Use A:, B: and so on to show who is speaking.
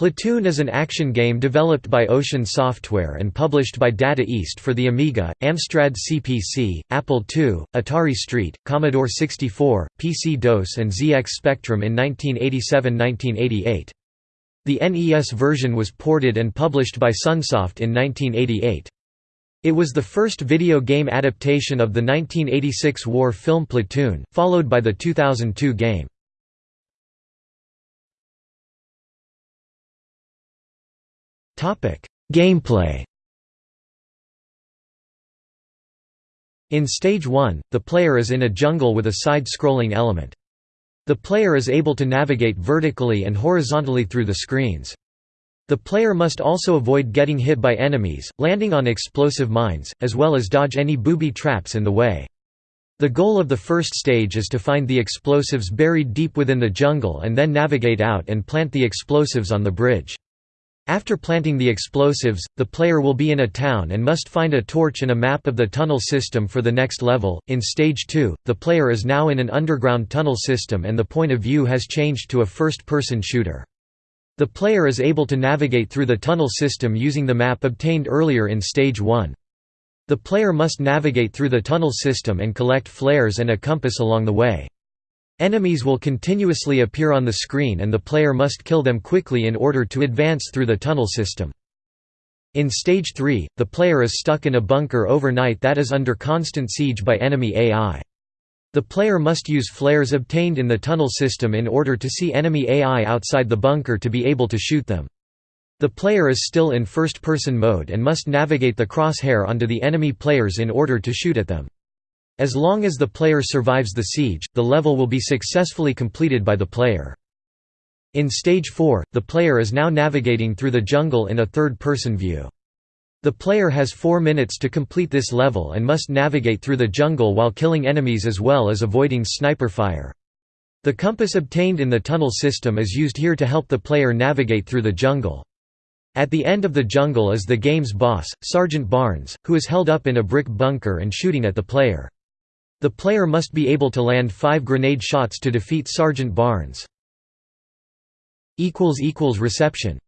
A: Platoon is an action game developed by Ocean Software and published by Data East for the Amiga, Amstrad CPC, Apple II, Atari ST, Commodore 64, PC-DOS and ZX Spectrum in 1987–1988. The NES version was ported and published by Sunsoft in 1988. It was the first video game adaptation of the 1986 war film Platoon, followed by the 2002 game. Gameplay In Stage 1, the player is in a jungle with a side-scrolling element. The player is able to navigate vertically and horizontally through the screens. The player must also avoid getting hit by enemies, landing on explosive mines, as well as dodge any booby traps in the way. The goal of the first stage is to find the explosives buried deep within the jungle and then navigate out and plant the explosives on the bridge. After planting the explosives, the player will be in a town and must find a torch and a map of the tunnel system for the next level. In Stage 2, the player is now in an underground tunnel system and the point of view has changed to a first person shooter. The player is able to navigate through the tunnel system using the map obtained earlier in Stage 1. The player must navigate through the tunnel system and collect flares and a compass along the way. Enemies will continuously appear on the screen and the player must kill them quickly in order to advance through the tunnel system. In Stage 3, the player is stuck in a bunker overnight that is under constant siege by enemy AI. The player must use flares obtained in the tunnel system in order to see enemy AI outside the bunker to be able to shoot them. The player is still in first-person mode and must navigate the crosshair onto the enemy players in order to shoot at them. As long as the player survives the siege, the level will be successfully completed by the player. In Stage 4, the player is now navigating through the jungle in a third-person view. The player has four minutes to complete this level and must navigate through the jungle while killing enemies as well as avoiding sniper fire. The compass obtained in the tunnel system is used here to help the player navigate through the jungle. At the end of the jungle is the game's boss, Sergeant Barnes, who is held up in a brick bunker and shooting at the player. The player must be able to land five grenade shots to defeat Sergeant Barnes. Reception